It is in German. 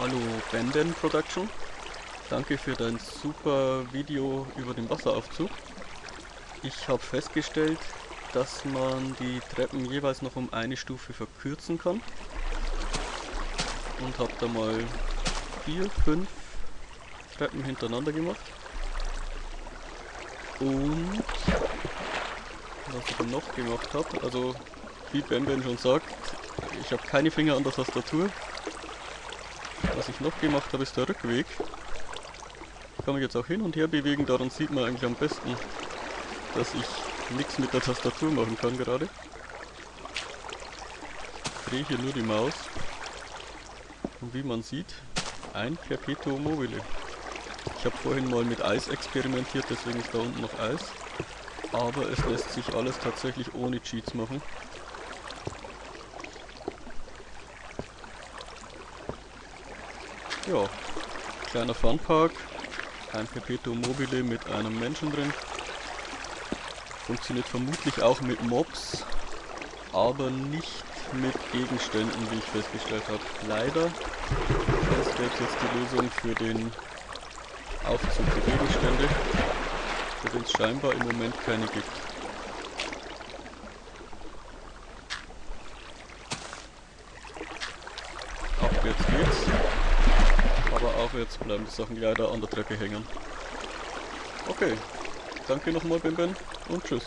Hallo Benden Production. Danke für dein super Video über den Wasseraufzug. Ich habe festgestellt, dass man die Treppen jeweils noch um eine Stufe verkürzen kann. Und habe da mal vier, fünf Treppen hintereinander gemacht. Und was ich dann noch gemacht habe, also wie Bamben schon sagt, ich habe keine Finger an der Tastatur. Was ich noch gemacht habe, ist der Rückweg. Ich kann mich jetzt auch hin und her bewegen, daran sieht man eigentlich am besten, dass ich nichts mit der Tastatur machen kann gerade. Ich drehe hier nur die Maus. Und wie man sieht, ein Perpetuum mobile. Ich habe vorhin mal mit Eis experimentiert, deswegen ist da unten noch Eis. Aber es lässt sich alles tatsächlich ohne Cheats machen. Ja, kleiner Funpark, ein Perpetuum mobile mit einem Menschen drin. Funktioniert vermutlich auch mit Mobs, aber nicht mit Gegenständen, wie ich festgestellt habe. Leider. Das wäre jetzt die Lösung für den Aufzug der Gegenstände, für den es scheinbar im Moment keine gibt. Abwärts geht's, aber aufwärts bleiben die Sachen leider an der Treppe hängen. Okay, danke nochmal Bim und tschüss.